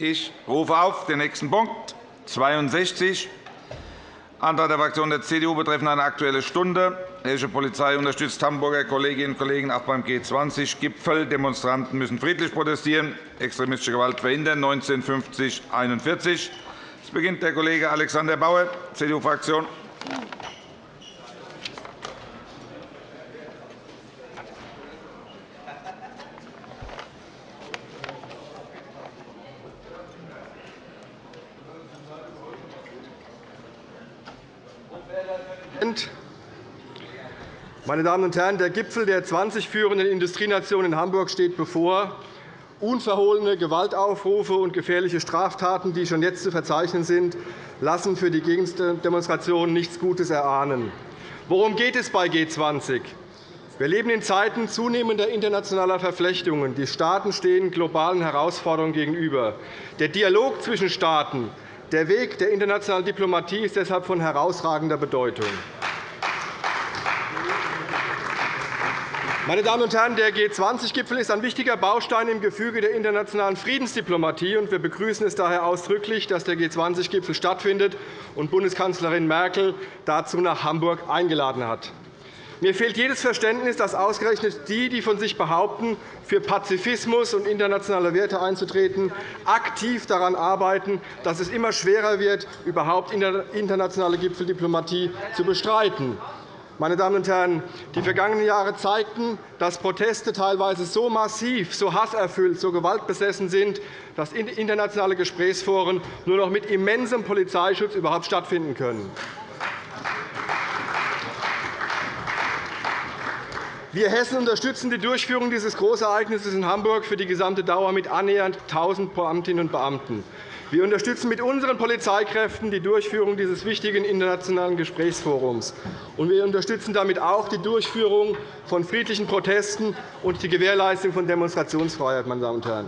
Ich rufe auf den nächsten Punkt 62, Antrag der Fraktion der CDU betreffend eine Aktuelle Stunde. Die hessische Polizei unterstützt Hamburger Kolleginnen und Kollegen auch beim G20-Gipfel. Demonstranten müssen friedlich protestieren, extremistische Gewalt verhindern. 1950 Es beginnt der Kollege Alexander Bauer, CDU-Fraktion. Meine Damen und Herren, der Gipfel der 20 führenden Industrienationen in Hamburg steht bevor. Unverhohlene Gewaltaufrufe und gefährliche Straftaten, die schon jetzt zu verzeichnen sind, lassen für die Gegendemonstrationen nichts Gutes erahnen. Worum geht es bei G20? Wir leben in Zeiten zunehmender internationaler Verflechtungen. Die Staaten stehen globalen Herausforderungen gegenüber. Der Dialog zwischen Staaten, der Weg der internationalen Diplomatie ist deshalb von herausragender Bedeutung. Meine Damen und Herren, der G20-Gipfel ist ein wichtiger Baustein im Gefüge der internationalen Friedensdiplomatie. Wir begrüßen es daher ausdrücklich, dass der G20-Gipfel stattfindet und Bundeskanzlerin Merkel dazu nach Hamburg eingeladen hat. Mir fehlt jedes Verständnis, dass ausgerechnet die, die von sich behaupten, für Pazifismus und internationale Werte einzutreten, aktiv daran arbeiten, dass es immer schwerer wird, überhaupt internationale Gipfeldiplomatie zu bestreiten. Meine Damen und Herren, die vergangenen Jahre zeigten, dass Proteste teilweise so massiv, so hasserfüllt, so gewaltbesessen sind, dass internationale Gesprächsforen nur noch mit immensem Polizeischutz überhaupt stattfinden können. Wir Hessen unterstützen die Durchführung dieses Großereignisses in Hamburg für die gesamte Dauer mit annähernd 1.000 Beamtinnen und Beamten. Wir unterstützen mit unseren Polizeikräften die Durchführung dieses wichtigen internationalen Gesprächsforums. Und wir unterstützen damit auch die Durchführung von friedlichen Protesten und die Gewährleistung von Demonstrationsfreiheit. Meine Damen und Herren.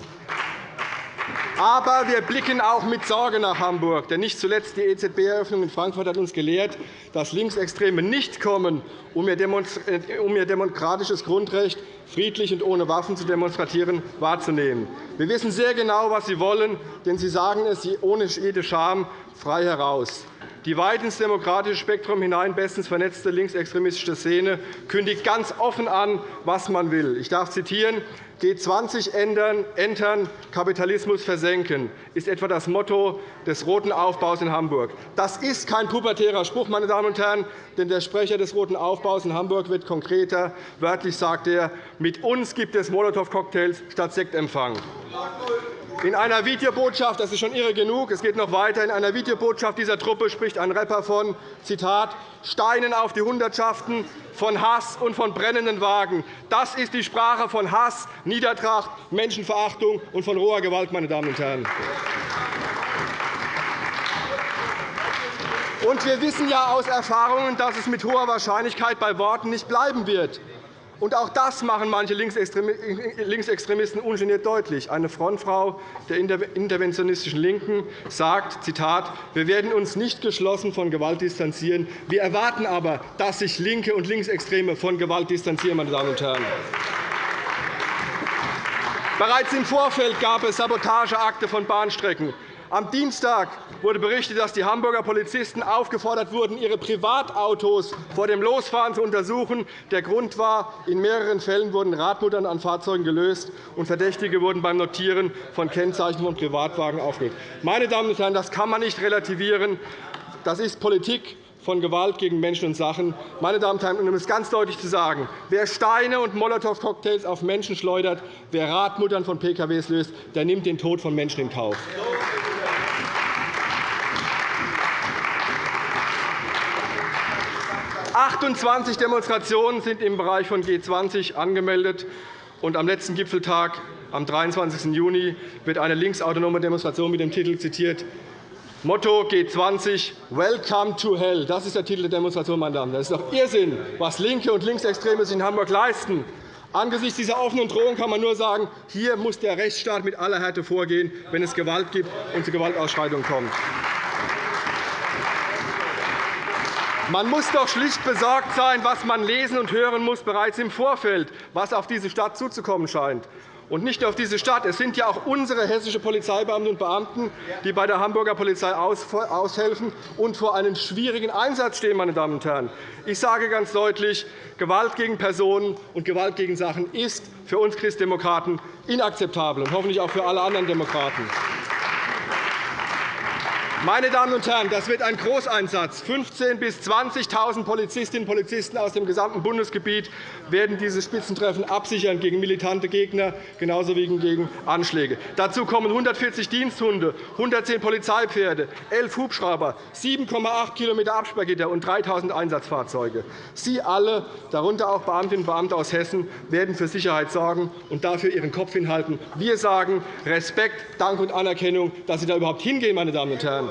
Aber wir blicken auch mit Sorge nach Hamburg. Denn nicht zuletzt die EZB-Eröffnung in Frankfurt hat uns gelehrt, dass Linksextreme nicht kommen, um ihr demokratisches Grundrecht, friedlich und ohne Waffen zu demonstrieren, wahrzunehmen. Wir wissen sehr genau, was Sie wollen, denn Sie sagen es ohne jede Scham frei heraus. Die weit ins demokratische Spektrum hinein bestens vernetzte linksextremistische Szene kündigt ganz offen an, was man will. Ich darf zitieren. G20 ändern, entern, Kapitalismus versenken, ist etwa das Motto des Roten Aufbaus in Hamburg. Das ist kein pubertärer Spruch, meine Damen und Herren, denn der Sprecher des Roten Aufbaus in Hamburg wird konkreter. Wörtlich sagt er, mit uns gibt es Molotow-Cocktails statt Sektempfang. In einer Videobotschaft, das ist schon irre genug, es geht noch weiter, in einer Videobotschaft dieser Truppe spricht ein Rapper von Zitat, Steinen auf die Hundertschaften, von Hass und von brennenden Wagen. Das ist die Sprache von Hass, Niedertracht, Menschenverachtung und von roher Gewalt, meine Damen und Herren. Und wir wissen ja aus Erfahrungen, dass es mit hoher Wahrscheinlichkeit bei Worten nicht bleiben wird. Und auch das machen manche Linksextremisten ungeniert deutlich. Eine Frontfrau der interventionistischen LINKEN sagt, Zitat, wir werden uns nicht geschlossen von Gewalt distanzieren. Wir erwarten aber, dass sich Linke und Linksextreme von Gewalt distanzieren. Meine Damen und Herren. Bereits im Vorfeld gab es Sabotageakte von Bahnstrecken. Am Dienstag wurde berichtet, dass die Hamburger Polizisten aufgefordert wurden, ihre Privatautos vor dem Losfahren zu untersuchen. Der Grund war, in mehreren Fällen wurden Radmuttern an Fahrzeugen gelöst, und Verdächtige wurden beim Notieren von Kennzeichen von Privatwagen aufgelöst. Meine Damen und Herren, das kann man nicht relativieren. Das ist Politik von Gewalt gegen Menschen und Sachen. Meine Damen und Herren, um es ganz deutlich zu sagen, wer Steine und Molotow-Cocktails auf Menschen schleudert, wer Radmuttern von PKWs löst, der nimmt den Tod von Menschen in Kauf. 28 Demonstrationen sind im Bereich von G20 angemeldet. Und am letzten Gipfeltag, am 23. Juni, wird eine linksautonome Demonstration mit dem Titel zitiert. Motto G20 Welcome to Hell. Das ist der Titel der Demonstration, meine Damen. Das ist doch Irrsinn, was Linke und Linksextreme sich in Hamburg leisten. Angesichts dieser offenen Drohung kann man nur sagen, hier muss der Rechtsstaat mit aller Härte vorgehen, wenn es Gewalt gibt und zu Gewaltausschreitungen kommt. Man muss doch schlicht besorgt sein, was man lesen und hören muss bereits im Vorfeld, was auf diese Stadt zuzukommen scheint. und nicht nur auf diese Stadt. Es sind ja auch unsere hessische Polizeibeamten und Beamten, die bei der Hamburger Polizei aushelfen und vor einem schwierigen Einsatz stehen. Meine Damen und Herren. Ich sage ganz deutlich, Gewalt gegen Personen und Gewalt gegen Sachen ist für uns Christdemokraten inakzeptabel und hoffentlich auch für alle anderen Demokraten. Meine Damen und Herren, das wird ein Großeinsatz. 15.000 bis 20.000 Polizistinnen und Polizisten aus dem gesamten Bundesgebiet werden dieses Spitzentreffen absichern gegen militante Gegner, genauso wie gegen Anschläge. Dazu kommen 140 Diensthunde, 110 Polizeipferde, 11 Hubschrauber, 7,8 km Absperrgitter und 3.000 Einsatzfahrzeuge. Sie alle, darunter auch Beamtinnen und Beamte aus Hessen, werden für Sicherheit sorgen und dafür ihren Kopf hinhalten. Wir sagen Respekt, Dank und Anerkennung, dass Sie da überhaupt hingehen, meine Damen und Herren.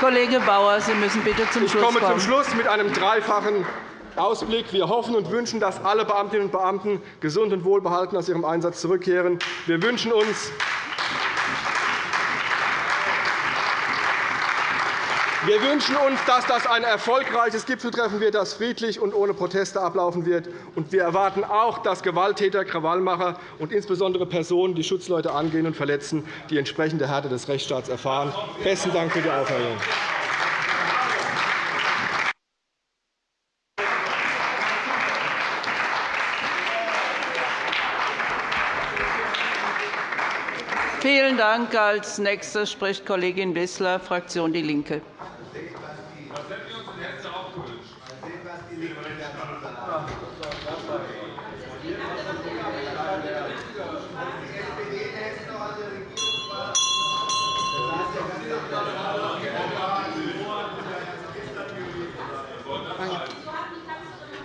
Kollege Bauer, Sie müssen bitte zum Schluss kommen. Ich komme zum Schluss mit einem dreifachen Ausblick. Wir hoffen und wünschen, dass alle Beamtinnen und Beamten gesund und wohlbehalten aus ihrem Einsatz zurückkehren. Wir wünschen uns, Wir wünschen uns, dass das ein erfolgreiches Gipfeltreffen wird, das friedlich und ohne Proteste ablaufen wird. Wir erwarten auch, dass Gewalttäter, Krawallmacher und insbesondere Personen, die Schutzleute angehen und verletzen, die entsprechende Härte des Rechtsstaats erfahren. Besten Dank für die Aufmerksamkeit. Vielen Dank. Als nächste spricht Kollegin Wissler, Fraktion DIE LINKE.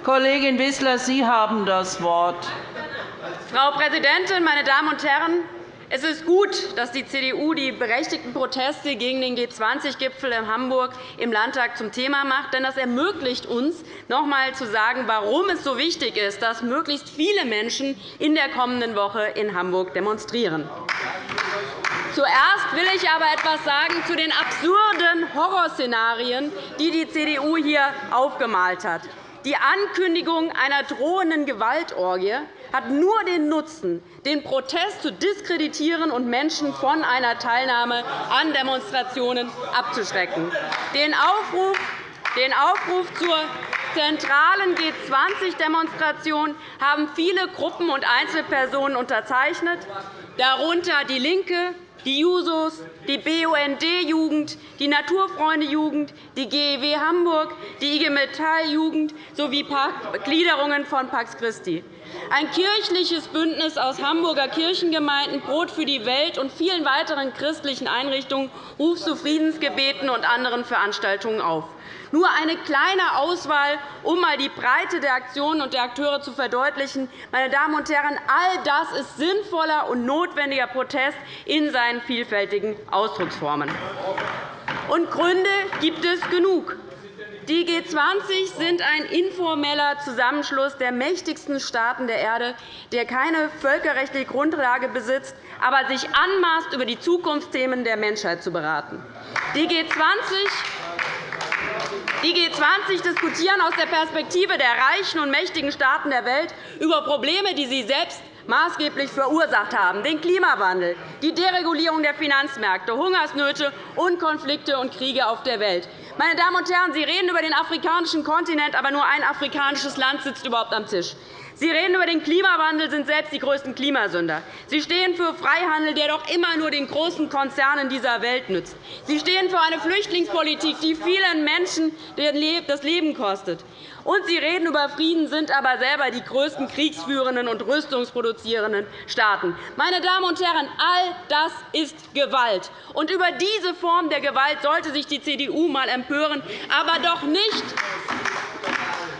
Kollegin Wissler, Sie haben das Wort. Frau Präsidentin, meine Damen und Herren! Es ist gut, dass die CDU die berechtigten Proteste gegen den G20-Gipfel in Hamburg im Landtag zum Thema macht. Denn das ermöglicht uns, noch einmal zu sagen, warum es so wichtig ist, dass möglichst viele Menschen in der kommenden Woche in Hamburg demonstrieren. Zuerst will ich aber etwas sagen zu den absurden Horrorszenarien, die die CDU hier aufgemalt hat. Die Ankündigung einer drohenden Gewaltorgie hat nur den Nutzen, den Protest zu diskreditieren und Menschen von einer Teilnahme an Demonstrationen abzuschrecken. Den Aufruf, den Aufruf zur zentralen G20-Demonstration haben viele Gruppen und Einzelpersonen unterzeichnet, darunter DIE LINKE, die Jusos, die BUND-Jugend, die Naturfreunde-Jugend, die GEW Hamburg, die IG Metall-Jugend sowie Gliederungen von Pax Christi. Ein kirchliches Bündnis aus Hamburger Kirchengemeinden, Brot für die Welt und vielen weiteren christlichen Einrichtungen ruft zu Friedensgebeten und anderen Veranstaltungen auf. Nur eine kleine Auswahl, um einmal die Breite der Aktionen und der Akteure zu verdeutlichen. Meine Damen und Herren, all das ist sinnvoller und notwendiger Protest in seinen vielfältigen Ausdrucksformen. Und Gründe gibt es genug. Die G20 sind ein informeller Zusammenschluss der mächtigsten Staaten der Erde, der keine völkerrechtliche Grundlage besitzt, aber sich anmaßt, über die Zukunftsthemen der Menschheit zu beraten. Die G20 die G20 diskutieren aus der Perspektive der reichen und mächtigen Staaten der Welt über Probleme, die sie selbst maßgeblich verursacht haben, den Klimawandel, die Deregulierung der Finanzmärkte, Hungersnöte und Konflikte und Kriege auf der Welt. Meine Damen und Herren, Sie reden über den afrikanischen Kontinent, aber nur ein afrikanisches Land sitzt überhaupt am Tisch. Sie reden über den Klimawandel, sind selbst die größten Klimasünder. Sie stehen für Freihandel, der doch immer nur den großen Konzernen dieser Welt nützt. Sie stehen für eine Flüchtlingspolitik, die vielen Menschen das Leben kostet. Und Sie reden über Frieden, sind aber selber die größten kriegsführenden und rüstungsproduzierenden Staaten. Meine Damen und Herren, all das ist Gewalt. Und über diese Form der Gewalt sollte sich die CDU einmal empören, aber doch nicht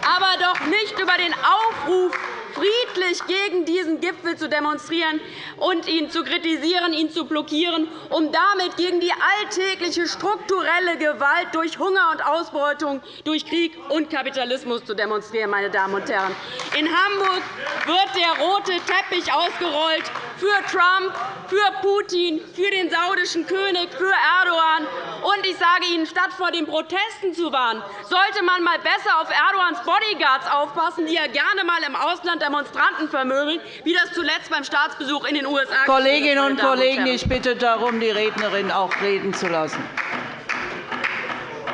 aber doch nicht über den Aufruf, friedlich gegen diesen Gipfel zu demonstrieren und ihn zu kritisieren, ihn zu blockieren, um damit gegen die alltägliche strukturelle Gewalt durch Hunger und Ausbeutung, durch Krieg und Kapitalismus zu demonstrieren. Meine Damen und Herren. In Hamburg wird der rote Teppich ausgerollt, für Trump, für Putin, für den saudischen König, für Erdogan. Und ich sage Ihnen, statt vor den Protesten zu warnen, sollte man einmal besser auf Erdogans Bodyguards aufpassen, die ja gerne einmal im Ausland Demonstranten vermöbeln, wie das zuletzt beim Staatsbesuch in den USA Kolleginnen und Kollegen, ich bitte darum, die Rednerin auch reden zu lassen.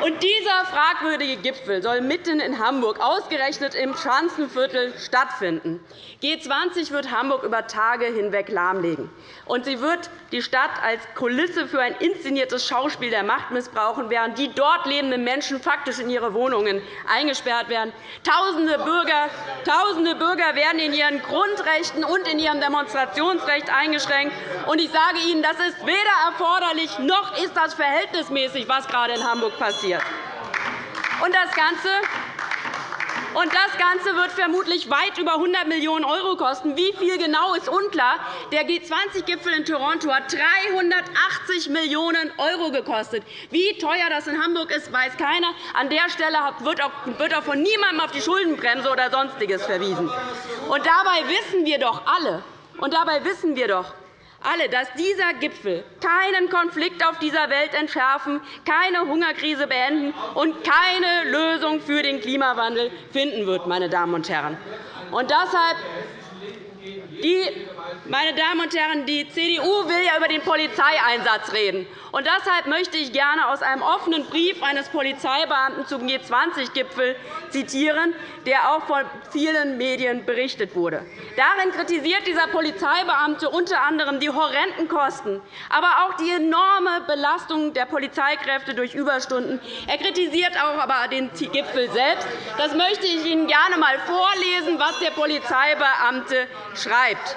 Und dieser fragwürdige Gipfel soll mitten in Hamburg, ausgerechnet im Schanzenviertel, stattfinden. G20 wird Hamburg über Tage hinweg lahmlegen. Und sie wird die Stadt als Kulisse für ein inszeniertes Schauspiel der Macht missbrauchen, während die dort lebenden Menschen faktisch in ihre Wohnungen eingesperrt werden. Tausende Bürger, Tausende Bürger werden in ihren Grundrechten und in ihrem Demonstrationsrecht eingeschränkt. Und ich sage Ihnen, das ist weder erforderlich noch ist das verhältnismäßig, was gerade in Hamburg passiert passiert. Und das Ganze und das Ganze wird vermutlich weit über 100 Millionen € kosten. Wie viel genau ist unklar. Der G20-Gipfel in Toronto hat 380 Millionen € gekostet. Wie teuer das in Hamburg ist, weiß keiner. An der Stelle wird auch von niemandem auf die Schuldenbremse oder Sonstiges verwiesen. Und dabei wissen wir doch alle, und dabei wissen wir doch, alle, dass dieser Gipfel keinen Konflikt auf dieser Welt entschärfen, keine Hungerkrise beenden und keine Lösung für den Klimawandel finden wird. Meine Damen und Herren. Und deshalb die, meine Damen und Herren, die CDU will ja über den Polizeieinsatz reden. Und deshalb möchte ich gerne aus einem offenen Brief eines Polizeibeamten zum G20-Gipfel zitieren, der auch von vielen Medien berichtet wurde. Darin kritisiert dieser Polizeibeamte unter anderem die horrenden Kosten, aber auch die enorme Belastung der Polizeikräfte durch Überstunden. Er kritisiert auch aber den Gipfel selbst. Das möchte ich Ihnen gerne einmal vorlesen, was der Polizeibeamte schreibt.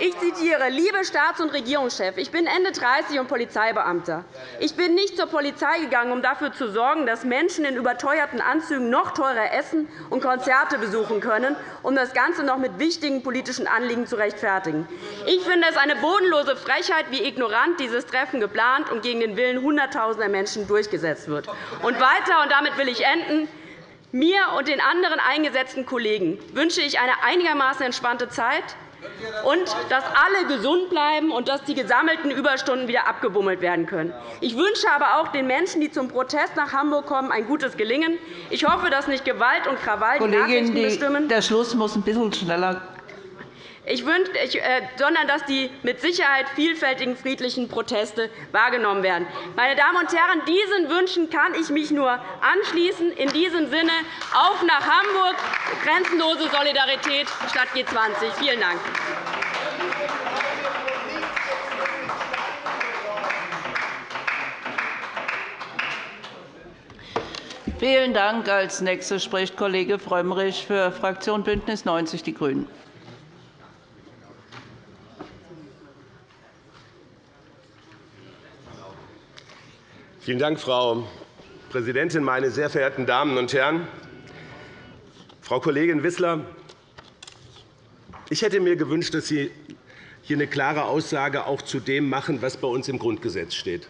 Ich zitiere, liebe Staats- und Regierungschef, ich bin Ende 30 und Polizeibeamter. Ich bin nicht zur Polizei gegangen, um dafür zu sorgen, dass Menschen in überteuerten Anzügen noch teurer essen und Konzerte besuchen können, um das Ganze noch mit wichtigen politischen Anliegen zu rechtfertigen. Ich finde es eine bodenlose Frechheit, wie ignorant dieses Treffen geplant und gegen den Willen Hunderttausender Menschen durchgesetzt wird. Und weiter, und damit will ich enden, mir und den anderen eingesetzten Kollegen wünsche ich eine einigermaßen entspannte Zeit, und dass alle gesund bleiben und dass die gesammelten Überstunden wieder abgebummelt werden können. Ich wünsche aber auch den Menschen, die zum Protest nach Hamburg kommen, ein gutes Gelingen. Ich hoffe, dass nicht Gewalt und Krawall die Nachrichten bestimmen. Der Schluss muss ein bisschen schneller ich wünsche, äh, sondern dass die mit Sicherheit vielfältigen friedlichen Proteste wahrgenommen werden. Meine Damen und Herren, diesen Wünschen kann ich mich nur anschließen. In diesem Sinne auf nach Hamburg, grenzenlose Solidarität statt G20. Vielen Dank. Vielen Dank. Als nächster spricht Kollege Frömmrich für Fraktion BÜNDNIS 90 die GRÜNEN. Vielen Dank, Frau Präsidentin, meine sehr verehrten Damen und Herren! Frau Kollegin Wissler, ich hätte mir gewünscht, dass Sie hier eine klare Aussage auch zu dem machen, was bei uns im Grundgesetz steht.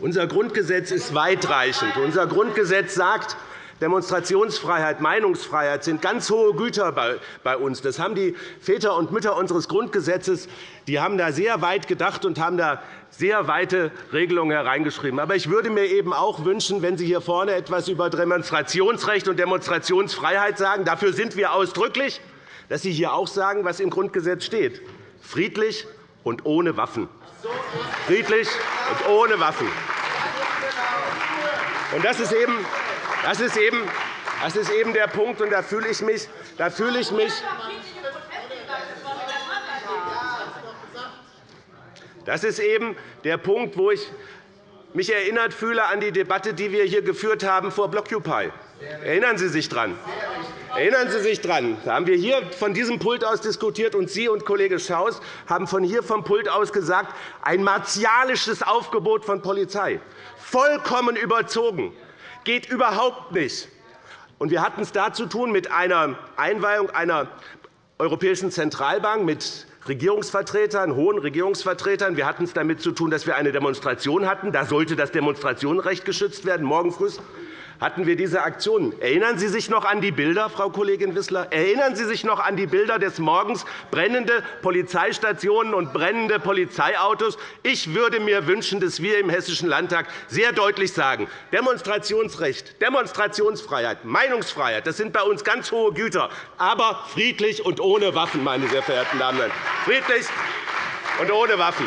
Unser Grundgesetz ist weitreichend. Unser Grundgesetz sagt, Demonstrationsfreiheit, Meinungsfreiheit sind ganz hohe Güter bei uns. Das haben die Väter und Mütter unseres Grundgesetzes die haben da sehr weit gedacht und haben da sehr weite Regelungen hereingeschrieben. Aber ich würde mir eben auch wünschen, wenn Sie hier vorne etwas über Demonstrationsrecht und Demonstrationsfreiheit sagen, dafür sind wir ausdrücklich, dass Sie hier auch sagen, was im Grundgesetz steht, friedlich und ohne Waffen. Friedlich und ohne Waffen. das ist eben, das ist eben, das ist eben der Punkt, und da fühle ich mich, da fühle ich mich Das ist eben der Punkt, wo ich mich erinnert fühle an die Debatte, die wir hier geführt haben vor Blockupy. Erinnern Sie sich daran? Erinnern Sie sich daran? Da haben wir hier von diesem Pult aus diskutiert, und Sie und Kollege Schaus haben von hier vom Pult aus gesagt, ein martialisches Aufgebot von Polizei, vollkommen überzogen, geht überhaupt nicht. Und wir hatten es da zu tun mit einer Einweihung einer Europäischen Zentralbank, mit Regierungsvertretern, hohen Regierungsvertretern. Wir hatten es damit zu tun, dass wir eine Demonstration hatten. Da sollte das Demonstrationsrecht geschützt werden, morgen früh hatten wir diese Aktionen. Erinnern Sie sich noch an die Bilder, Frau Kollegin Wissler? Erinnern Sie sich noch an die Bilder des Morgens, brennende Polizeistationen und brennende Polizeiautos? Ich würde mir wünschen, dass wir im Hessischen Landtag sehr deutlich sagen, Demonstrationsrecht, Demonstrationsfreiheit, Meinungsfreiheit, das sind bei uns ganz hohe Güter, aber friedlich und ohne Waffen, meine sehr verehrten Damen und Herren. Friedlich und ohne Waffen.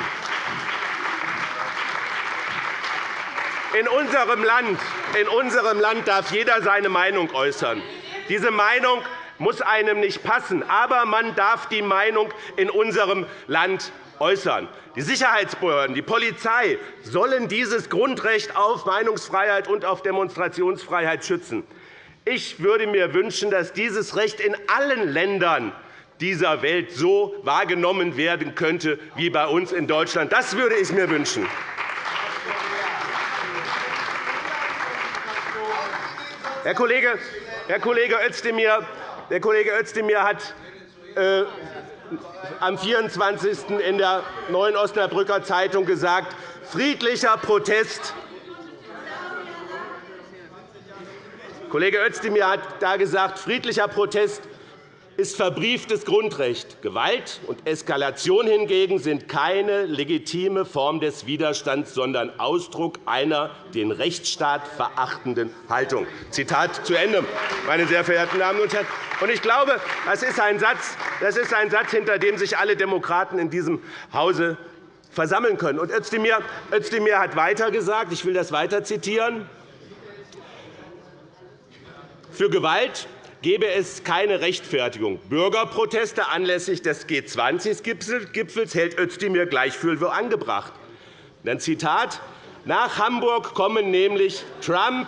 In unserem, Land, in unserem Land darf jeder seine Meinung äußern. Diese Meinung muss einem nicht passen, aber man darf die Meinung in unserem Land äußern. Die Sicherheitsbehörden, die Polizei sollen dieses Grundrecht auf Meinungsfreiheit und auf Demonstrationsfreiheit schützen. Ich würde mir wünschen, dass dieses Recht in allen Ländern dieser Welt so wahrgenommen werden könnte wie bei uns in Deutschland. Das würde ich mir wünschen. Herr Kollege, Herr Kollege Özdemir, der Kollege Özdemir hat äh, am 24. in der Neuen Osnabrücker Zeitung gesagt, friedlicher Protest Kollege Özdemir hat da gesagt, friedlicher Protest ist verbrieftes Grundrecht. Gewalt und Eskalation hingegen sind keine legitime Form des Widerstands, sondern Ausdruck einer den Rechtsstaat verachtenden Haltung. Zitat zu Ende, meine sehr verehrten Damen und Herren. Ich glaube, das ist ein Satz, das ist ein Satz hinter dem sich alle Demokraten in diesem Hause versammeln können. Und Özdemir, Özdemir hat weiter gesagt, ich will das weiter zitieren, für Gewalt gebe es keine Rechtfertigung. Bürgerproteste anlässlich des G20-Gipfels hält Özdemir gleich für angebracht. Dann Zitat. Nach Hamburg kommen nämlich Trump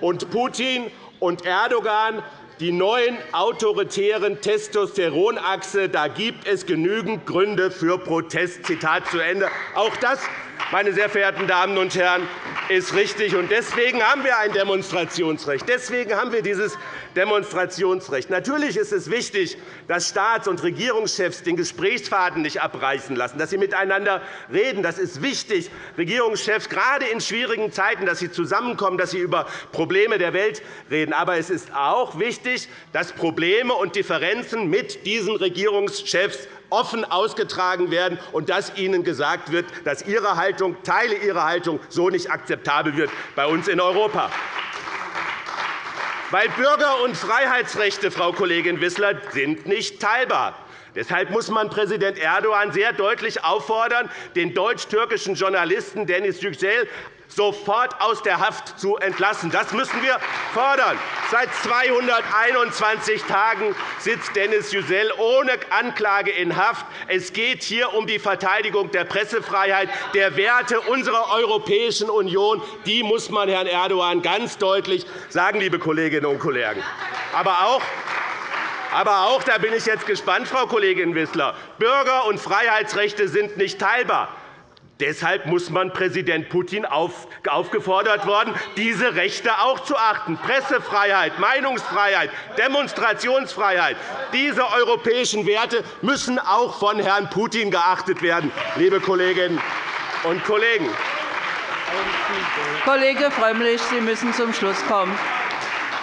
und Putin und Erdogan die neuen autoritären Testosteronachse. Da gibt es genügend Gründe für Protest. Zitat zu Ende. Auch das, meine sehr verehrten Damen und Herren, ist richtig. Deswegen haben wir ein Demonstrationsrecht. Deswegen haben wir dieses Demonstrationsrecht. Natürlich ist es wichtig, dass Staats- und Regierungschefs den Gesprächsfaden nicht abreißen lassen, dass sie miteinander reden. Das ist wichtig, Regierungschefs gerade in schwierigen Zeiten, dass sie zusammenkommen, dass sie über Probleme der Welt reden. Aber es ist auch wichtig, dass Probleme und Differenzen mit diesen Regierungschefs offen ausgetragen werden und dass ihnen gesagt wird, dass ihre Haltung, Teile ihrer Haltung so nicht akzeptabel wird bei uns in Europa. Weil Bürger- und Freiheitsrechte, Frau Kollegin Wissler, sind nicht teilbar. Deshalb muss man Präsident Erdogan sehr deutlich auffordern, den deutsch-türkischen Journalisten Deniz Yücel sofort aus der Haft zu entlassen. Das müssen wir fordern. Seit 221 Tagen sitzt Dennis Yücel ohne Anklage in Haft. Es geht hier um die Verteidigung der Pressefreiheit, der Werte unserer Europäischen Union. Die muss man Herrn Erdogan ganz deutlich sagen, liebe Kolleginnen und Kollegen. Aber auch aber auch, da bin ich jetzt gespannt, Frau Kollegin Wissler, Bürger- und Freiheitsrechte sind nicht teilbar. Deshalb muss man Präsident Putin aufgefordert worden, diese Rechte auch zu achten. Pressefreiheit, Meinungsfreiheit, Demonstrationsfreiheit. Diese europäischen Werte müssen auch von Herrn Putin geachtet werden, liebe Kolleginnen und Kollegen. Kollege Frömmrich, Sie müssen zum Schluss kommen.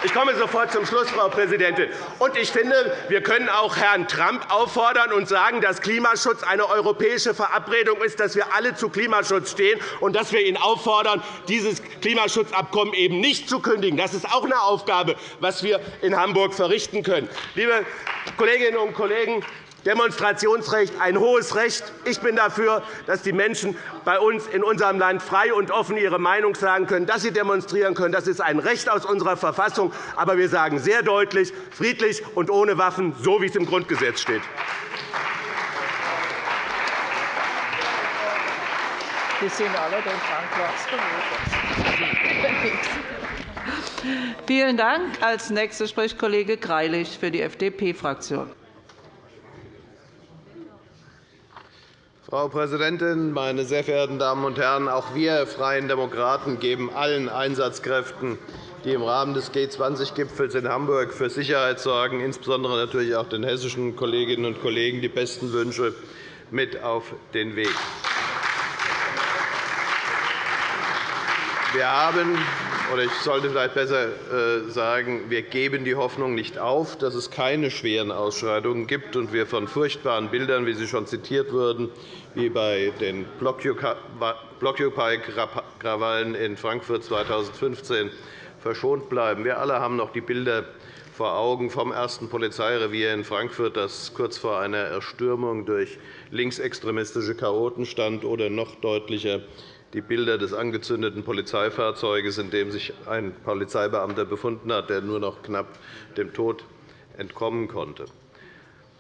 Ich komme sofort zum Schluss, Frau Präsidentin. Und ich finde, wir können auch Herrn Trump auffordern und sagen, dass Klimaschutz eine europäische Verabredung ist, dass wir alle zu Klimaschutz stehen und dass wir ihn auffordern, dieses Klimaschutzabkommen eben nicht zu kündigen. Das ist auch eine Aufgabe, die wir in Hamburg verrichten können. Liebe Kolleginnen und Kollegen, Demonstrationsrecht ein hohes Recht. Ich bin dafür, dass die Menschen bei uns in unserem Land frei und offen ihre Meinung sagen können, dass sie demonstrieren können. Das ist ein Recht aus unserer Verfassung. Aber wir sagen sehr deutlich, friedlich und ohne Waffen, so wie es im Grundgesetz steht. Die sind alle den Vielen Dank. Als nächster spricht Kollege Greilich für die FDP-Fraktion. Frau Präsidentin, meine sehr verehrten Damen und Herren! Auch wir Freien Demokraten geben allen Einsatzkräften, die im Rahmen des G20-Gipfels in Hamburg für Sicherheit sorgen, insbesondere natürlich auch den hessischen Kolleginnen und Kollegen, die besten Wünsche mit auf den Weg. Wir haben, oder ich sollte vielleicht besser äh, sagen, wir geben die Hoffnung nicht auf, dass es keine schweren Ausschreitungen gibt und wir von furchtbaren Bildern, wie sie schon zitiert wurden, wie bei den Blockupy-Krawallen in Frankfurt 2015 verschont bleiben. Wir alle haben noch die Bilder vor Augen vom ersten Polizeirevier in Frankfurt, das kurz vor einer Erstürmung durch linksextremistische Chaoten stand, oder noch deutlicher die Bilder des angezündeten Polizeifahrzeuges, in dem sich ein Polizeibeamter befunden hat, der nur noch knapp dem Tod entkommen konnte.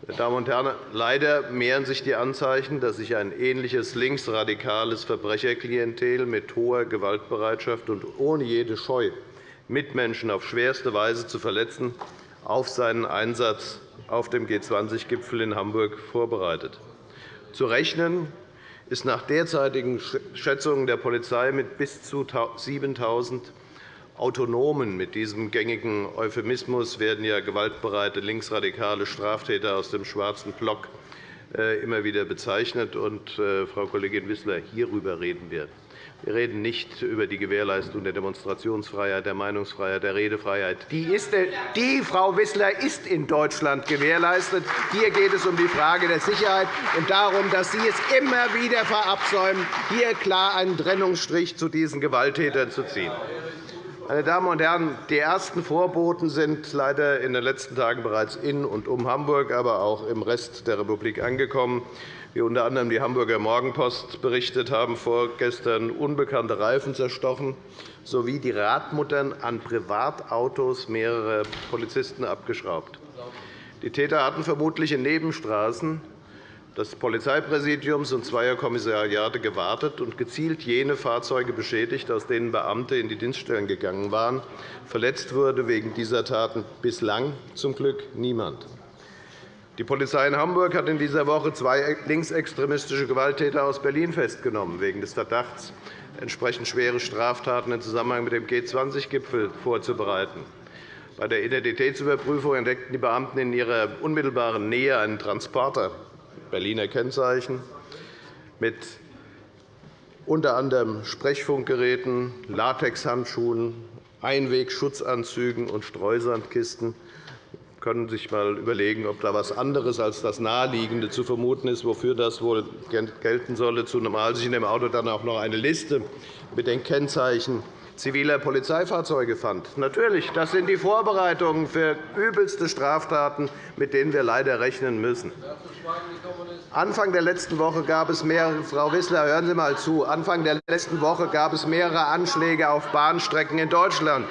Meine Damen und Herren, leider mehren sich die Anzeichen, dass sich ein ähnliches linksradikales Verbrecherklientel mit hoher Gewaltbereitschaft und ohne jede Scheu, Mitmenschen auf schwerste Weise zu verletzen, auf seinen Einsatz auf dem G20-Gipfel in Hamburg vorbereitet. Zu rechnen ist nach derzeitigen Schätzungen der Polizei mit bis zu 7.000 Autonomen. Mit diesem gängigen Euphemismus werden ja gewaltbereite linksradikale Straftäter aus dem schwarzen Block äh, immer wieder bezeichnet. Und, äh, Frau Kollegin Wissler, hierüber reden wir. Wir reden nicht über die Gewährleistung der Demonstrationsfreiheit, der Meinungsfreiheit, der Redefreiheit. Die, ist, die, Frau Wissler, ist in Deutschland gewährleistet. Hier geht es um die Frage der Sicherheit und darum, dass Sie es immer wieder verabsäumen, hier klar einen Trennungsstrich zu diesen Gewalttätern zu ziehen. Meine Damen und Herren, die ersten Vorboten sind leider in den letzten Tagen bereits in und um Hamburg, aber auch im Rest der Republik angekommen wie unter anderem die Hamburger Morgenpost berichtet haben, vorgestern unbekannte Reifen zerstochen sowie die Radmuttern an Privatautos mehrerer Polizisten abgeschraubt. Die Täter hatten vermutlich in Nebenstraßen des Polizeipräsidiums und zweier Kommissariate gewartet und gezielt jene Fahrzeuge beschädigt, aus denen Beamte in die Dienststellen gegangen waren. Verletzt wurde wegen dieser Taten bislang zum Glück niemand. Die Polizei in Hamburg hat in dieser Woche zwei linksextremistische Gewalttäter aus Berlin festgenommen, wegen des Verdachts, entsprechend schwere Straftaten im Zusammenhang mit dem G20-Gipfel vorzubereiten. Bei der Identitätsüberprüfung entdeckten die Beamten in ihrer unmittelbaren Nähe einen Transporter Berliner Kennzeichen mit unter anderem Sprechfunkgeräten, Latexhandschuhen, Einwegschutzanzügen und Streusandkisten können sich einmal überlegen, ob da etwas anderes als das Naheliegende zu vermuten ist, wofür das wohl gelten solle, zumal sich in dem Auto dann auch noch eine Liste mit den Kennzeichen ziviler Polizeifahrzeuge fand. Natürlich, das sind die Vorbereitungen für übelste Straftaten, mit denen wir leider rechnen müssen. Anfang der letzten Woche gab es mehrere, Frau Wissler, hören Sie einmal zu. Anfang der letzten Woche gab es mehrere Anschläge auf Bahnstrecken in Deutschland,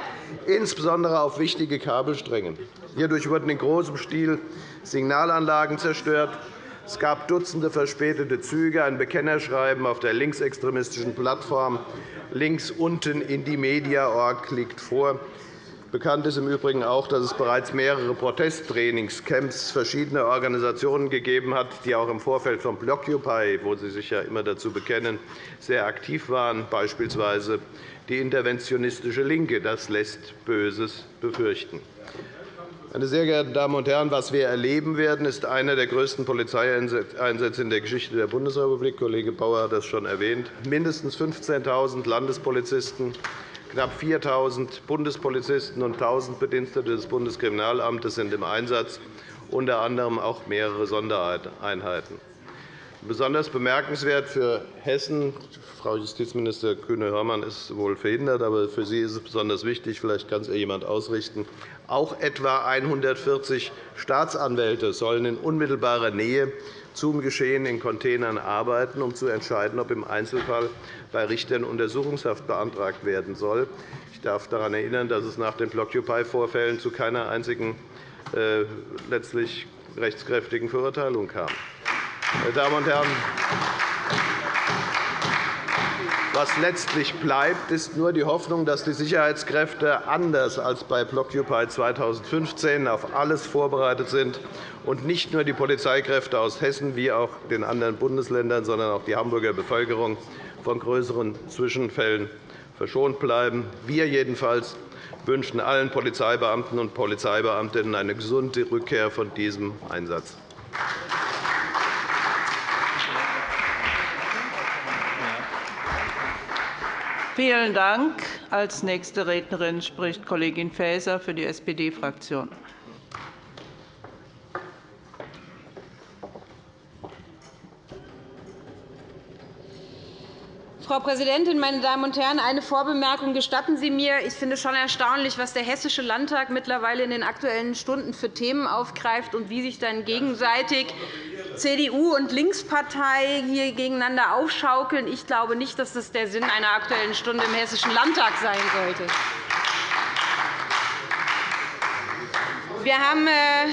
insbesondere auf wichtige Kabelstränge. Hierdurch wurden in großem Stil Signalanlagen zerstört. Es gab Dutzende verspätete Züge. Ein Bekennerschreiben auf der linksextremistischen Plattform links unten in die Media.org liegt vor. Bekannt ist im Übrigen auch, dass es bereits mehrere Protesttrainingscamps verschiedener Organisationen gegeben hat, die auch im Vorfeld von Blockupy, wo Sie sich ja immer dazu bekennen, sehr aktiv waren, beispielsweise die interventionistische LINKE. Das lässt Böses befürchten. Meine sehr geehrten Damen und Herren, was wir erleben werden, ist einer der größten Polizeieinsätze in der Geschichte der Bundesrepublik. Kollege Bauer hat das schon erwähnt. Mindestens 15.000 Landespolizisten, knapp 4.000 Bundespolizisten und 1.000 Bedienstete des Bundeskriminalamtes sind im Einsatz, unter anderem auch mehrere Sondereinheiten. Besonders bemerkenswert für Hessen Frau Justizminister Kühne-Hörmann ist wohl verhindert, aber für Sie ist es besonders wichtig. Vielleicht kann es ihr jemand ausrichten. Auch etwa 140 Staatsanwälte sollen in unmittelbarer Nähe zum Geschehen in Containern arbeiten, um zu entscheiden, ob im Einzelfall bei Richtern Untersuchungshaft beantragt werden soll. Ich darf daran erinnern, dass es nach den Blockupy-Vorfällen zu keiner einzigen äh, letztlich rechtskräftigen Verurteilung kam. Meine Damen und Herren, was letztlich bleibt, ist nur die Hoffnung, dass die Sicherheitskräfte anders als bei Blockupy 2015 auf alles vorbereitet sind und nicht nur die Polizeikräfte aus Hessen wie auch den anderen Bundesländern, sondern auch die Hamburger Bevölkerung von größeren Zwischenfällen verschont bleiben. Wir jedenfalls wünschen allen Polizeibeamten und Polizeibeamtinnen eine gesunde Rückkehr von diesem Einsatz. Vielen Dank. Als nächste Rednerin spricht Kollegin Faeser für die SPD-Fraktion. Frau Präsidentin, meine Damen und Herren! Eine Vorbemerkung gestatten Sie mir. Ich finde es schon erstaunlich, was der Hessische Landtag mittlerweile in den Aktuellen Stunden für Themen aufgreift und wie sich dann gegenseitig CDU und Linkspartei hier gegeneinander aufschaukeln. Ich glaube nicht, dass das der Sinn einer Aktuellen Stunde im Hessischen Landtag sein sollte. Wir haben äh,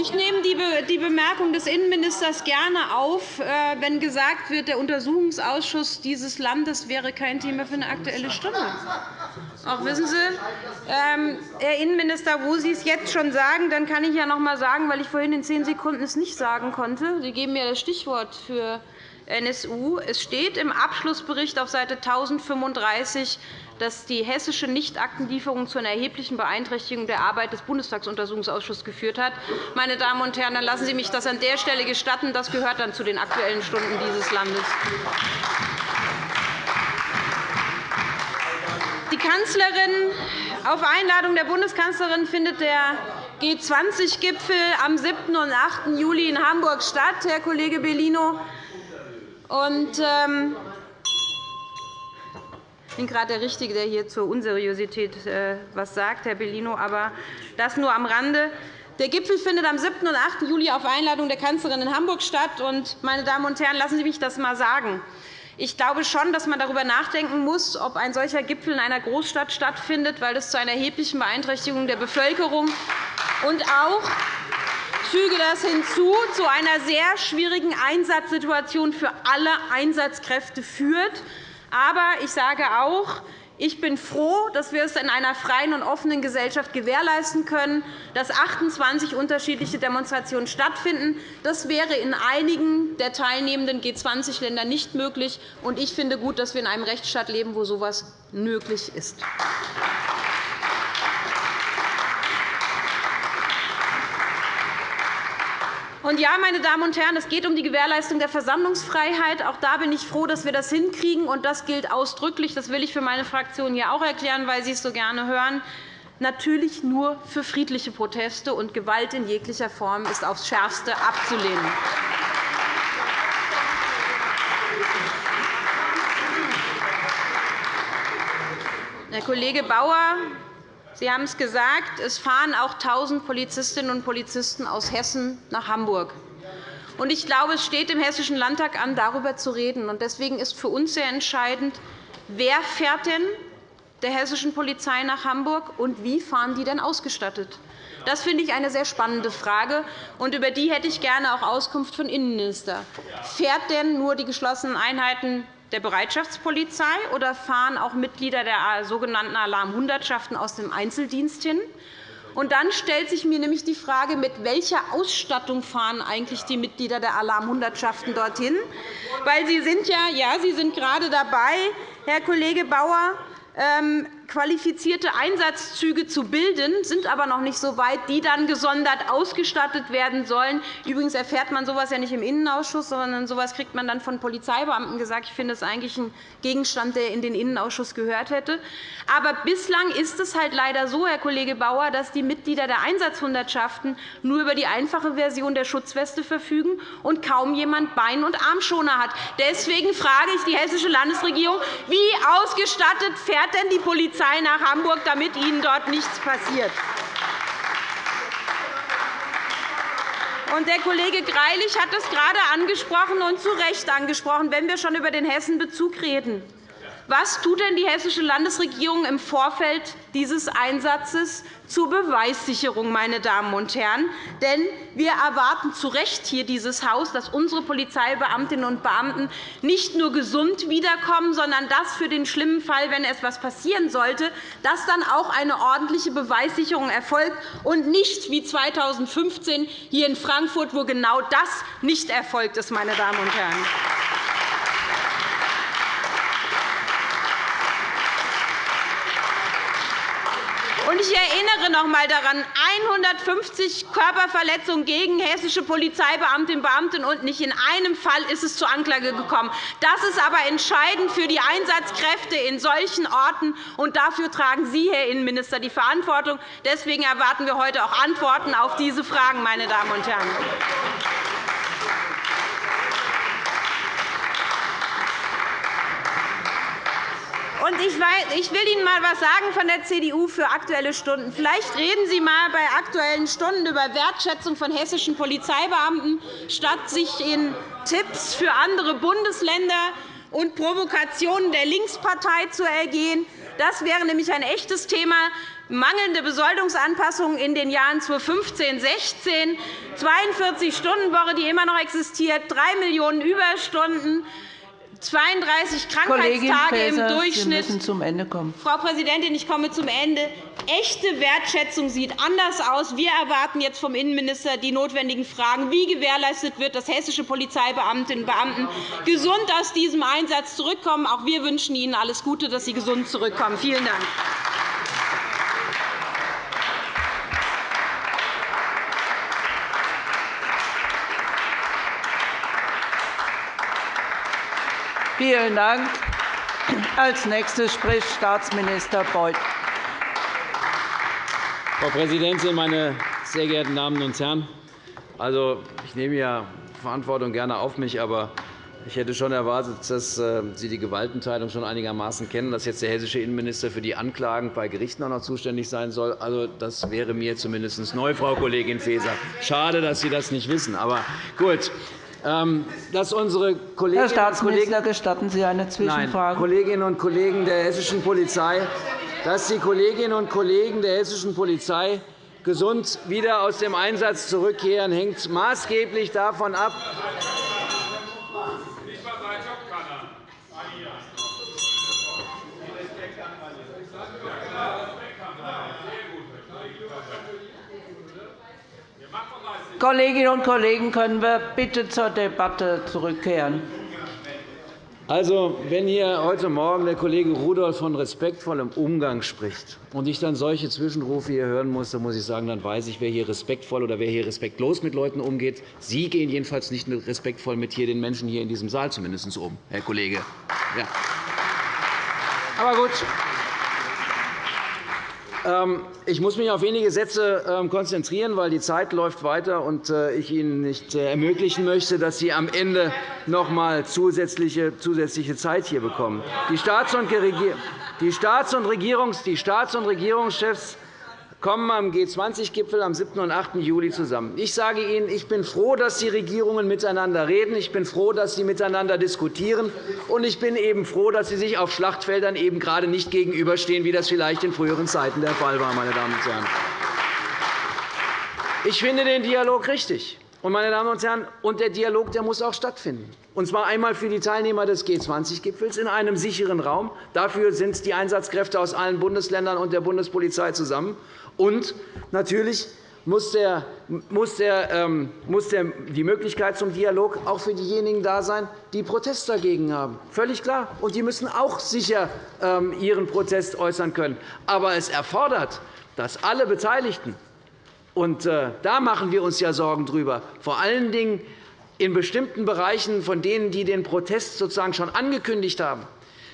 ich nehme die Bemerkung des Innenministers gerne auf, äh, wenn gesagt wird, der Untersuchungsausschuss dieses Landes wäre kein Thema für eine Aktuelle Stunde. Auch wissen Sie, ähm, Herr Innenminister, wo Sie es jetzt schon sagen, dann kann ich ja noch einmal sagen, weil ich vorhin in zehn Sekunden es nicht sagen konnte. Sie geben mir das Stichwort für NSU. Es steht im Abschlussbericht auf Seite 1035, dass die hessische Nichtaktenlieferung zu einer erheblichen Beeinträchtigung der Arbeit des Bundestagsuntersuchungsausschusses geführt hat. Meine Damen und Herren, dann lassen Sie mich das an der Stelle gestatten. Das gehört dann zu den Aktuellen Stunden dieses Landes. Die Kanzlerin, auf Einladung der Bundeskanzlerin findet der G20-Gipfel am 7. und 8. Juli in Hamburg statt, Herr Kollege Bellino. Und, ähm, ich bin gerade der Richtige, der hier zur Unseriosität etwas äh, sagt, Herr Bellino, aber das nur am Rande. Der Gipfel findet am 7. und 8. Juli auf Einladung der Kanzlerin in Hamburg statt. Und, meine Damen und Herren, lassen Sie mich das einmal sagen. Ich glaube schon, dass man darüber nachdenken muss, ob ein solcher Gipfel in einer Großstadt stattfindet, weil das zu einer erheblichen Beeinträchtigung der Bevölkerung und auch füge das hinzu, zu einer sehr schwierigen Einsatzsituation für alle Einsatzkräfte führt. Aber ich sage auch, ich bin froh, dass wir es in einer freien und offenen Gesellschaft gewährleisten können, dass 28 unterschiedliche Demonstrationen stattfinden. Das wäre in einigen der teilnehmenden G20-Länder nicht möglich. Ich finde gut, dass wir in einem Rechtsstaat leben, wo so etwas möglich ist. Und ja, meine Damen und Herren, es geht um die Gewährleistung der Versammlungsfreiheit. Auch da bin ich froh, dass wir das hinkriegen. Und das gilt ausdrücklich. Das will ich für meine Fraktion hier auch erklären, weil Sie es so gerne hören. Natürlich nur für friedliche Proteste, und Gewalt in jeglicher Form ist aufs Schärfste abzulehnen. Herr Kollege Bauer, Sie haben es gesagt, es fahren auch 1.000 Polizistinnen und Polizisten aus Hessen nach Hamburg. Ich glaube, es steht dem Hessischen Landtag an, darüber zu reden. Deswegen ist für uns sehr entscheidend, wer fährt denn der hessischen Polizei nach Hamburg und wie fahren die denn ausgestattet? Das finde ich eine sehr spannende Frage, und über die hätte ich gerne auch Auskunft von Innenminister. Fährt denn nur die geschlossenen Einheiten der Bereitschaftspolizei oder fahren auch Mitglieder der sogenannten Alarmhundertschaften aus dem Einzeldienst hin? Und dann stellt sich mir nämlich die Frage, mit welcher Ausstattung fahren eigentlich die Mitglieder der Alarmhundertschaften dorthin? Weil Sie sind ja, ja, Sie sind gerade dabei, Herr Kollege Bauer, ähm, qualifizierte Einsatzzüge zu bilden, sind aber noch nicht so weit, die dann gesondert ausgestattet werden sollen. Übrigens erfährt man so etwas ja nicht im Innenausschuss, sondern so etwas kriegt man dann von Polizeibeamten gesagt. Ich finde, das ist eigentlich ein Gegenstand, der in den Innenausschuss gehört hätte. Aber bislang ist es halt leider so, Herr Kollege Bauer, dass die Mitglieder der Einsatzhundertschaften nur über die einfache Version der Schutzweste verfügen und kaum jemand Bein- und Armschoner hat. Deswegen frage ich die Hessische Landesregierung, wie ausgestattet fährt denn die Polizei Polizei nach Hamburg, damit Ihnen dort nichts passiert. Der Kollege Greilich hat es gerade angesprochen und zu Recht angesprochen, wenn wir schon über den Hessenbezug reden. Was tut denn die Hessische Landesregierung im Vorfeld dieses Einsatzes zur Beweissicherung, meine Damen und Herren? Denn wir erwarten zu Recht hier dieses Haus, dass unsere Polizeibeamtinnen und Beamten nicht nur gesund wiederkommen, sondern dass für den schlimmen Fall, wenn etwas passieren sollte, dass dann auch eine ordentliche Beweissicherung erfolgt und nicht wie 2015 hier in Frankfurt, wo genau das nicht erfolgt ist. Meine Damen und Herren. Ich erinnere noch einmal daran, 150 Körperverletzungen gegen hessische Polizeibeamtinnen und Beamte, und nicht in einem Fall ist es zur Anklage gekommen. Das ist aber entscheidend für die Einsatzkräfte in solchen Orten, und dafür tragen Sie, Herr Innenminister, die Verantwortung. Deswegen erwarten wir heute auch Antworten auf diese Fragen, meine Damen und Herren. Und ich, will Ihnen einmal etwas sagen von der CDU für Aktuelle Stunden. Vielleicht reden Sie einmal bei Aktuellen Stunden über Wertschätzung von hessischen Polizeibeamten, statt sich in Tipps für andere Bundesländer und Provokationen der Linkspartei zu ergehen. Das wäre nämlich ein echtes Thema. Mangelnde Besoldungsanpassungen in den Jahren 2015 2016, 42-Stunden-Woche, die immer noch existiert, 3 Millionen Überstunden, 32 Krankheitstage im Durchschnitt. Sie müssen zum Ende kommen. Frau Präsidentin, ich komme zum Ende. Echte Wertschätzung sieht anders aus. Wir erwarten jetzt vom Innenminister die notwendigen Fragen, wie gewährleistet wird, dass hessische Polizeibeamtinnen und Beamten gesund aus diesem Einsatz zurückkommen. Auch wir wünschen Ihnen alles Gute, dass Sie gesund zurückkommen. Vielen Dank. Vielen Dank. Als nächstes spricht Staatsminister Beuth. Frau Präsidentin, meine sehr geehrten Damen und Herren! Also, ich nehme ja Verantwortung gerne auf mich, aber ich hätte schon erwartet, dass äh, Sie die Gewaltenteilung schon einigermaßen kennen, dass jetzt der hessische Innenminister für die Anklagen bei Gerichten auch noch zuständig sein soll. Also, das wäre mir zumindest neu, Frau Kollegin Faeser. Schade, dass Sie das nicht wissen. Aber gut. Ähm, dass unsere Kolleginnen Herr Staatsminister, gestatten Sie eine Zwischenfrage? Nein, Kolleginnen und Kollegen der hessischen Polizei, dass die Kolleginnen und Kollegen der hessischen Polizei gesund wieder aus dem Einsatz zurückkehren, hängt maßgeblich davon ab, Kolleginnen und Kollegen, können wir bitte zur Debatte zurückkehren? Also, wenn hier heute Morgen der Kollege Rudolph von respektvollem Umgang spricht und ich dann solche Zwischenrufe hier hören muss, dann muss ich sagen, dann weiß ich, wer hier respektvoll oder wer hier respektlos mit Leuten umgeht. Sie gehen jedenfalls nicht respektvoll mit hier den Menschen hier in diesem Saal zumindest um, Herr Kollege. Ja. Aber gut. Ähm, ich muss mich auf wenige Sätze ähm, konzentrieren, weil die Zeit läuft weiter und äh, ich Ihnen nicht äh, ermöglichen möchte, dass Sie am Ende noch einmal zusätzliche Zeit hier bekommen. Die Staats- und Regierungschefs kommen am G20-Gipfel am 7. und 8. Juli zusammen. Ich sage Ihnen, ich bin froh, dass die Regierungen miteinander reden. Ich bin froh, dass sie miteinander diskutieren. Und ich bin eben froh, dass sie sich auf Schlachtfeldern eben gerade nicht gegenüberstehen, wie das vielleicht in früheren Zeiten der Fall war. Meine Damen und Herren. Ich finde den Dialog richtig. Meine Damen und Herren, und der Dialog der muss auch stattfinden, und zwar einmal für die Teilnehmer des G20-Gipfels in einem sicheren Raum. Dafür sind die Einsatzkräfte aus allen Bundesländern und der Bundespolizei zusammen. Und natürlich muss, der, muss, der, ähm, muss der, die Möglichkeit zum Dialog auch für diejenigen da sein, die Protest dagegen haben. Völlig klar. Und die müssen auch sicher ähm, ihren Protest äußern können. Aber es erfordert, dass alle Beteiligten, und äh, da machen wir uns ja Sorgen darüber, vor allen Dingen in bestimmten Bereichen von denen, die den Protest sozusagen schon angekündigt haben,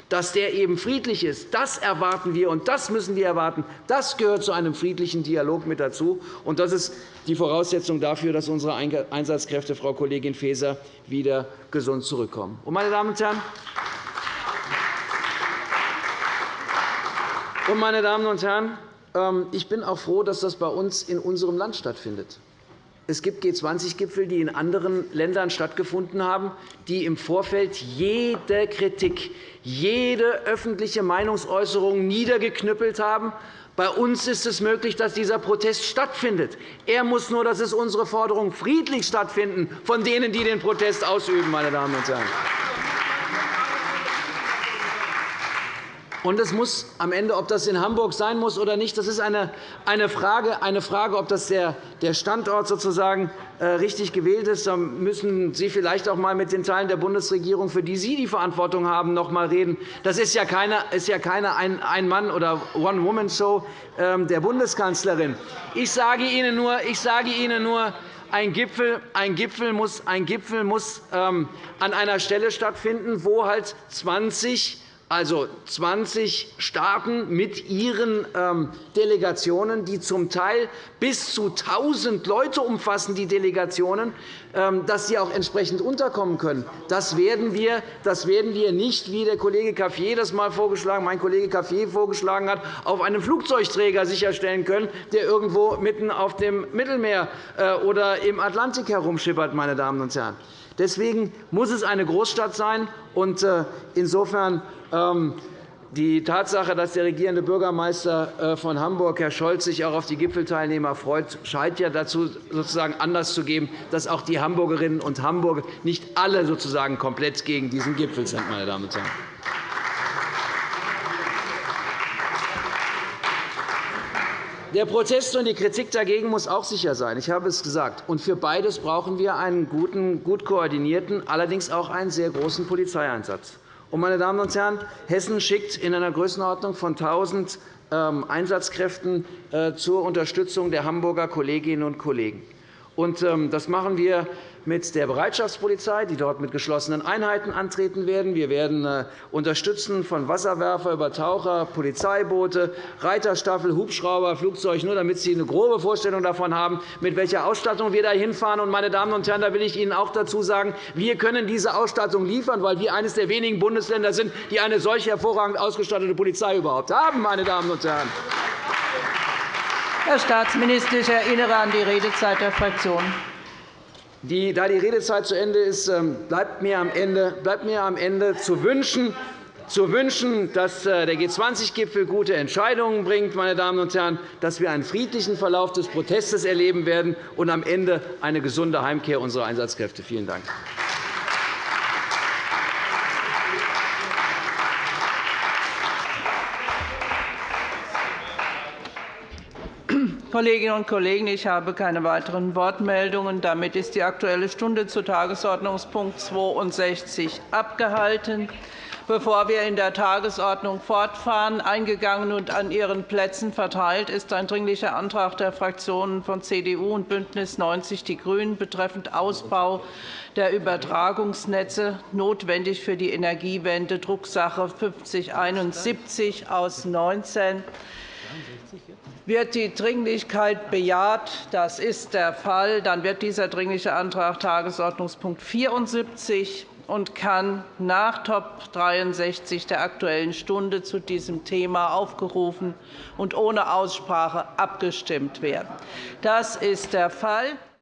dass der eben friedlich ist. Das erwarten wir, und das müssen wir erwarten. Das gehört zu einem friedlichen Dialog mit dazu. Und das ist die Voraussetzung dafür, dass unsere Einsatzkräfte, Frau Kollegin Faeser, wieder gesund zurückkommen. Und, meine Damen und Herren, und, meine Damen und Herren, ich bin auch froh, dass das bei uns in unserem Land stattfindet. Es gibt G20-Gipfel, die in anderen Ländern stattgefunden haben, die im Vorfeld jede Kritik, jede öffentliche Meinungsäußerung niedergeknüppelt haben. Bei uns ist es möglich, dass dieser Protest stattfindet. Er muss nur, das ist unsere Forderung, friedlich stattfinden von denen, die den Protest ausüben. Meine Damen und Herren. Und es muss am Ende, ob das in Hamburg sein muss oder nicht, das ist eine, Frage, eine Frage, ob das der, der Standort sozusagen äh, richtig gewählt ist. Da müssen Sie vielleicht auch einmal mit den Teilen der Bundesregierung, für die Sie die Verantwortung haben, noch einmal reden. Das ist ja keine, ist ja keine Ein-Mann- oder One-Woman-Show ähm, der Bundeskanzlerin. Ich sage Ihnen nur, ich sage Ihnen nur ein Gipfel, ein Gipfel muss, ein Gipfel muss ähm, an einer Stelle stattfinden, wo halt 20 also 20 Staaten mit ihren ähm, Delegationen, die zum Teil bis zu 1.000 Leute umfassen, die Delegationen, ähm, dass sie auch entsprechend unterkommen können. Das werden wir, das werden wir nicht, wie der Kollege Caffier das mal vorgeschlagen, mein Kollege Caffier vorgeschlagen hat, auf einem Flugzeugträger sicherstellen können, der irgendwo mitten auf dem Mittelmeer äh, oder im Atlantik herumschippert. Meine Damen und Herren. Deswegen muss es eine Großstadt sein. Äh, insofern ähm, die Tatsache, dass der regierende Bürgermeister äh, von Hamburg, Herr Scholz, sich auch auf die Gipfelteilnehmer freut, scheint ja dazu sozusagen Anlass zu geben, dass auch die Hamburgerinnen und Hamburger nicht alle sozusagen komplett gegen diesen Gipfel sind. Meine Damen und Herren. Der Protest und die Kritik dagegen muss auch sicher sein. Ich habe es gesagt. Und für beides brauchen wir einen guten, gut koordinierten, allerdings auch einen sehr großen Polizeieinsatz. Und, meine Damen und Herren, Hessen schickt in einer Größenordnung von 1.000 ähm, Einsatzkräften äh, zur Unterstützung der Hamburger Kolleginnen und Kollegen. Ähm, das machen wir mit der Bereitschaftspolizei, die dort mit geschlossenen Einheiten antreten werden. Wir werden äh, unterstützen von Wasserwerfer über Taucher, Polizeiboote, Reiterstaffel, Hubschrauber, Flugzeug, nur damit Sie eine grobe Vorstellung davon haben, mit welcher Ausstattung wir da hinfahren. Meine Damen und Herren, da will ich Ihnen auch dazu sagen, wir können diese Ausstattung liefern, weil wir eines der wenigen Bundesländer sind, die eine solch hervorragend ausgestattete Polizei überhaupt haben. Meine Damen und Herren. Herr Staatsminister, ich erinnere an die Redezeit der Fraktionen. Die, da die Redezeit zu Ende ist, ähm, bleibt mir am Ende, bleibt mir am Ende zu wünschen, zu wünschen, dass äh, der G20-Gipfel gute Entscheidungen bringt, meine Damen und Herren, dass wir einen friedlichen Verlauf des Protestes erleben werden und am Ende eine gesunde Heimkehr unserer Einsatzkräfte. Vielen Dank. Kolleginnen und Kollegen, ich habe keine weiteren Wortmeldungen. Damit ist die Aktuelle Stunde zu Tagesordnungspunkt 62 abgehalten. Bevor wir in der Tagesordnung fortfahren, eingegangen und an Ihren Plätzen verteilt ist ein Dringlicher Antrag der Fraktionen von CDU und BÜNDNIS 90 die GRÜNEN betreffend Ausbau der Übertragungsnetze, notwendig für die Energiewende, Drucksache 5071 aus 19 wird die Dringlichkeit bejaht? Das ist der Fall. Dann wird dieser Dringliche Antrag Tagesordnungspunkt 74 und kann nach Top 63 der Aktuellen Stunde zu diesem Thema aufgerufen und ohne Aussprache abgestimmt werden. Das ist der Fall.